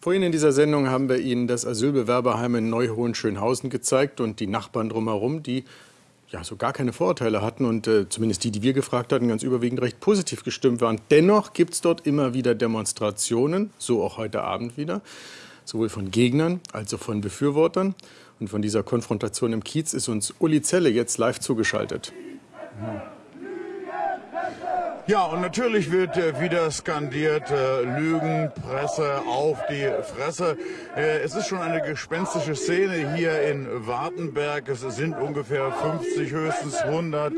Vorhin in dieser Sendung haben wir Ihnen das Asylbewerberheim in Neuhohenschönhausen gezeigt und die Nachbarn drumherum, die ja so gar keine Vorurteile hatten und äh, zumindest die, die wir gefragt hatten, ganz überwiegend recht positiv gestimmt waren. Dennoch gibt es dort immer wieder Demonstrationen, so auch heute Abend wieder, sowohl von Gegnern als auch von Befürwortern. Und von dieser Konfrontation im Kiez ist uns Uli Zelle jetzt live zugeschaltet. Ja. Ja, und natürlich wird äh, wieder skandiert, äh, Lügen, Presse auf die Fresse. Äh, es ist schon eine gespenstische Szene hier in Wartenberg. Es sind ungefähr 50, höchstens 100 äh,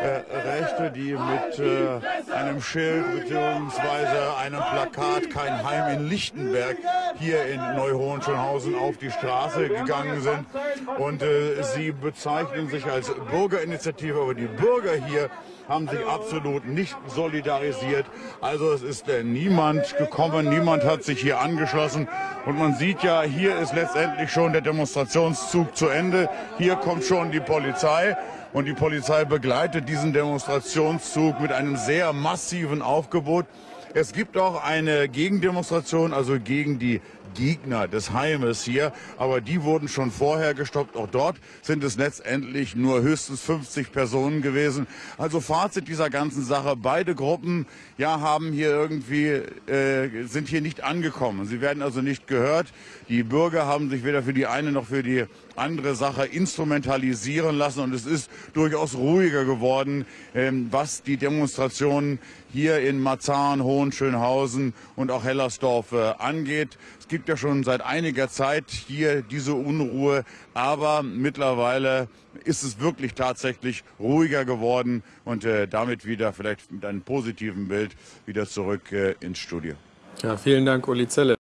Rechte, die mit äh, einem Schild bzw. einem Plakat Kein Heim in Lichtenberg hier in Neuhohenschönhausen auf die Straße gegangen sind. Und äh, sie bezeichnen sich als Bürgerinitiative, aber die Bürger hier haben sich absolut nicht solidarisiert. Also es ist äh, niemand gekommen, niemand hat sich hier angeschlossen. Und man sieht ja, hier ist letztendlich schon der Demonstrationszug zu Ende. Hier kommt schon die Polizei. Und die Polizei begleitet diesen Demonstrationszug mit einem sehr massiven Aufgebot. Es gibt auch eine Gegendemonstration, also gegen die Gegner des Heimes hier, aber die wurden schon vorher gestoppt. Auch dort sind es letztendlich nur höchstens 50 Personen gewesen. Also Fazit dieser ganzen Sache, beide Gruppen ja haben hier irgendwie äh, sind hier nicht angekommen. Sie werden also nicht gehört. Die Bürger haben sich weder für die eine noch für die andere Sache instrumentalisieren lassen und es ist durchaus ruhiger geworden, ähm, was die Demonstrationen hier in Marzahn, Hohenschönhausen und auch Hellersdorf äh, angeht. Es gibt ja schon seit einiger Zeit hier diese Unruhe, aber mittlerweile ist es wirklich tatsächlich ruhiger geworden und äh, damit wieder vielleicht mit einem positiven Bild wieder zurück äh, ins Studio. Ja, vielen Dank, Uli Zelle.